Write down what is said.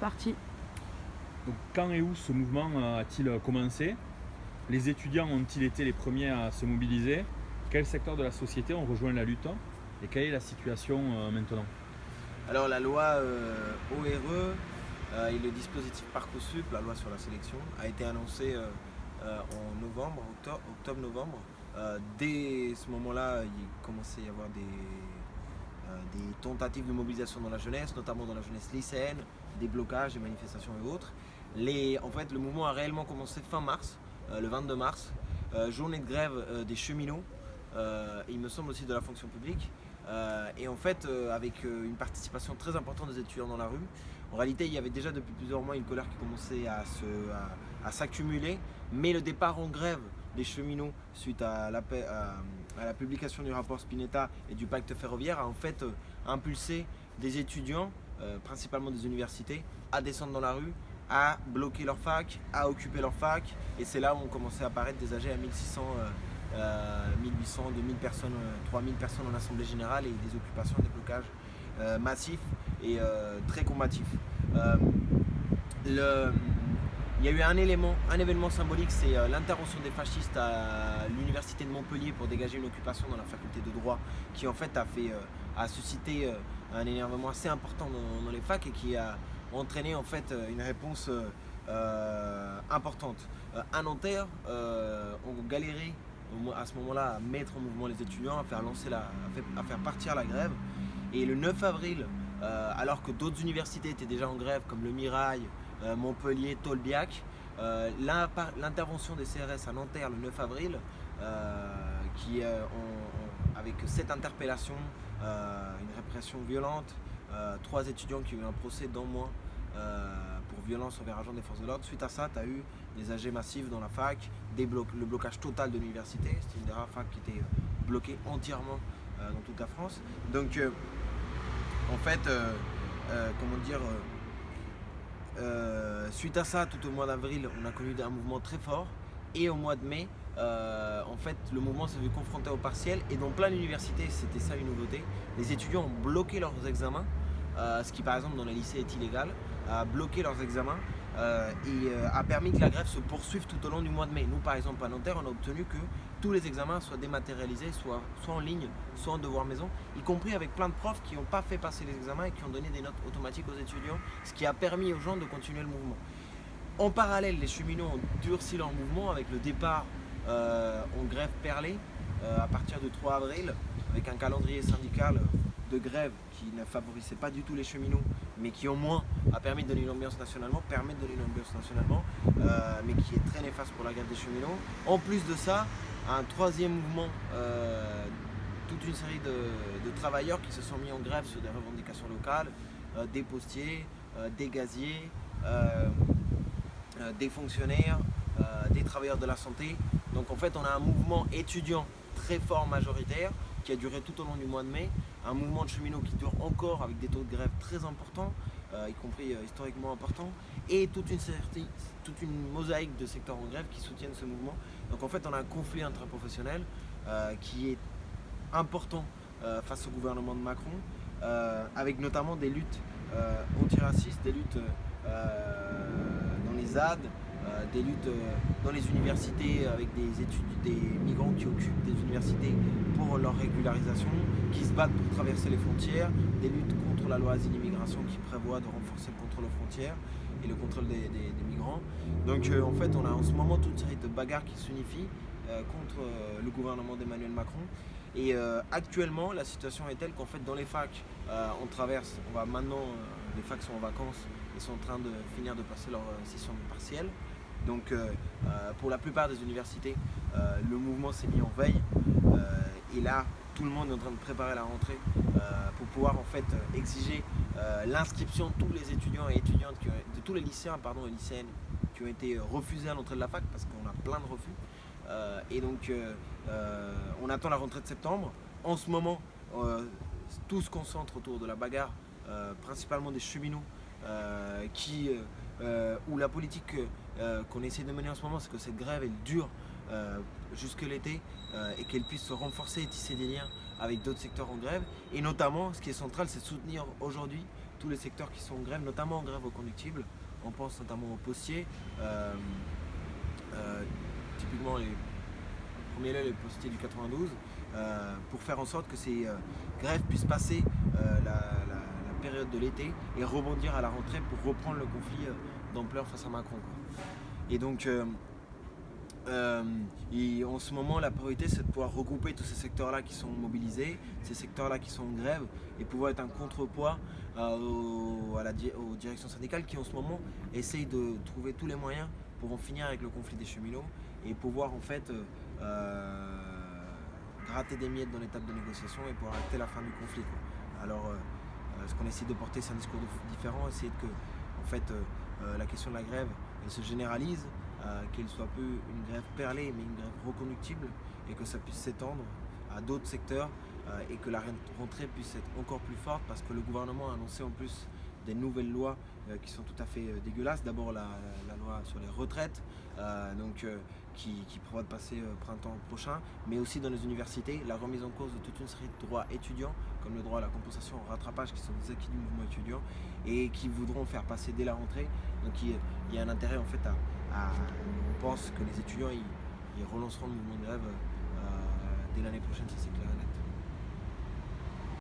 parti. Donc, quand et où ce mouvement euh, a-t-il commencé? Les étudiants ont-ils été les premiers à se mobiliser? Quels secteurs de la société ont rejoint la lutte? Et quelle est la situation euh, maintenant? Alors la loi euh, ORE et le dispositif Parcoursup, la loi sur la sélection, a été annoncé en novembre, octobre-novembre. dès ce moment-là, il commençait à y avoir des, des tentatives de mobilisation dans la jeunesse, notamment dans la jeunesse lycéenne, des blocages, des manifestations et autres. En fait, le mouvement a réellement commencé fin mars, euh, le 22 mars, euh, journée de grève euh, des cheminots, il me semble aussi de la fonction publique. et en fait, avec une participation très importante des étudiants dans la rue, en réalité, il y avait déjà depuis plusieurs mois une colère qui commençait à, s'accumuler, mais le départ en grève des cheminots suite à la, publication du rapport Spinetta et du pacte ferroviaire a en fait impulsé des étudiants, principalement des universités, à descendre dans la rue à bloquer leur fac, à occuper leur fac. Et c'est là où ont commencé à apparaître des AG à 1600, 1800, 2000 personnes, 3000 euh, personnes en assemblée générale et des occupations, des blocages euh, massifs et euh, très combatifs. Le, il y a eu un élément, un événement symbolique, c'est l'intervention des fascistes à l'université de Montpellier pour dégager une occupation dans la faculté de droit, qui en fait a fait, a suscité un énervement assez important dans les facs et qui a entraîné en fait euh, une réponse euh, euh, importante. à Nanterre, on galérait à ce moment-là à mettre en mouvement les étudiants, à faire, lancer la, à faire partir la grève. Et le 9 avril, alors que d'autres universités étaient déjà en grève, comme le Mirail, Montpellier, Tolbiac, l'intervention des CRS à Nanterre le 9 avril, qui avec cette interpellation, une répression violente, euh, trois étudiants qui ont eu un procès dans mois euh, pour violence envers agents des forces de l'ordre. Suite à ça, tu as eu des AG massifs dans la fac, le blocage total de l'université. C'était une des rares facs qui était euh, bloquée entièrement dans toute la France. Donc, en fait, comment dire, suite à ça, tout au mois d'avril, on a connu un mouvement très fort. Et au mois de mai, en fait, le mouvement s'est vu confronté au partiel. Et dans plein d'universités, c'était ça une nouveauté, les étudiants ont bloqué leurs examens euh, ce qui par exemple dans les lycées est illégal, a bloqué leurs examens euh, et euh, a permis que la grève se poursuive tout au long du mois de mai. Nous par exemple à Nanterre, on a obtenu que tous les examens soient dématérialisés, soit, soit en ligne, soit en devoir maison, y compris avec plein de profs qui n'ont pas fait passer les examens et qui ont donné des notes automatiques aux étudiants, ce qui a permis aux gens de continuer le mouvement. En parallèle, les cheminots ont durci leur mouvement avec le départ en grève perlée à partir du 3 avril, avec un calendrier syndical de grève qui ne favorisait pas du tout les cheminots, mais qui au moins a permis de donner une ambiance nationalement, permet de donner nationalement, euh, mais qui est très néfaste pour la grève des cheminots. En plus de ça, un troisième mouvement, euh, toute une série de, travailleurs qui se sont mis en grève sur des revendications locales, euh, des postiers, des gaziers, des fonctionnaires, des travailleurs de la santé. Donc en fait, on a un mouvement étudiant très fort majoritaire qui a duré tout au long du mois de mai, un mouvement de cheminots qui dure encore avec des taux de grève très importants, euh, y compris euh, historiquement importants, et toute une, toute une mosaïque de secteurs en grève qui soutiennent ce mouvement. Donc en fait, on a un conflit intraprofessionnel euh, qui est important face au gouvernement de Macron, avec notamment des luttes antiracistes, des luttes dans les ZAD, des luttes euh, dans les universités avec des études, des migrants qui occupent des universités pour leur régularisation, qui se battent pour traverser les frontières, des luttes contre la loi asile-immigration qui prévoit de renforcer le contrôle aux frontières et le contrôle des, migrants. Donc euh, en fait on a en ce moment toute une série de bagarres qui s'unifient contre le gouvernement d'Emmanuel Macron. Et actuellement la situation est telle qu'en fait dans les facs on traverse, on va maintenant, les facs sont en vacances, ils sont en train de finir de passer leur session partielle. Donc euh, euh, pour la plupart des universités, euh, le mouvement s'est mis en veille et là tout le monde est en train de préparer la rentrée pour pouvoir en fait exiger l'inscription de tous les étudiants et étudiantes, de tous les lycéens pardon, et lycéennes qui ont été refusés à l'entrée de la fac parce qu'on a plein de refus. et donc on attend la rentrée de septembre. En ce moment, tout se concentre autour de la bagarre, principalement des cheminots qui euh, où la politique euh, qu'on essaie de mener en ce moment, c'est que cette grève, elle dure euh, jusque l'été et qu'elle puisse se renforcer et tisser des liens avec d'autres secteurs en grève. Et notamment, ce qui est central, c'est soutenir aujourd'hui tous les secteurs qui sont en grève, notamment en grève reconductible. On pense notamment aux postiers. Euh, euh, typiquement les premiers les postiers du 92, pour faire en sorte que ces grèves puissent passer la, période de l'été et rebondir à la rentrée pour reprendre le conflit d'ampleur face à Macron. Et donc euh, et en ce moment, la priorité, c'est de pouvoir regrouper tous ces secteurs-là qui sont mobilisés, ces secteurs-là qui sont en grève, et pouvoir être un contrepoids euh, à la, aux directions syndicales qui, en ce moment, essayent de trouver tous les moyens pour en finir avec le conflit des cheminots et pouvoir, en fait, euh, gratter des miettes dans l'étape de négociation et pouvoir acter la fin du conflit. Alors, ce qu'on essaie de porter, c'est un discours différent, essayer que, en fait, la question de la grève, se généralise, euh, qu'elle soit peu une grève perlée, mais une grève reconductible, et que ça puisse s'étendre à d'autres secteurs euh, et que la rentrée puisse être encore plus forte parce que le gouvernement a annoncé en plus des nouvelles lois euh, qui sont tout à fait dégueulasses. D'abord la, loi sur les retraites, donc, qui, prévoit de passer printemps prochain, mais aussi dans les universités, la remise en cause de toute une série de droits étudiants, comme le droit à la compensation au rattrapage, qui sont des acquis du mouvement étudiant, et qui voudront faire passer dès la rentrée. Donc il, y a un intérêt en fait à, on pense que les étudiants ils, relanceront le mouvement de grève euh, dès l'année prochaine, si c'est clair.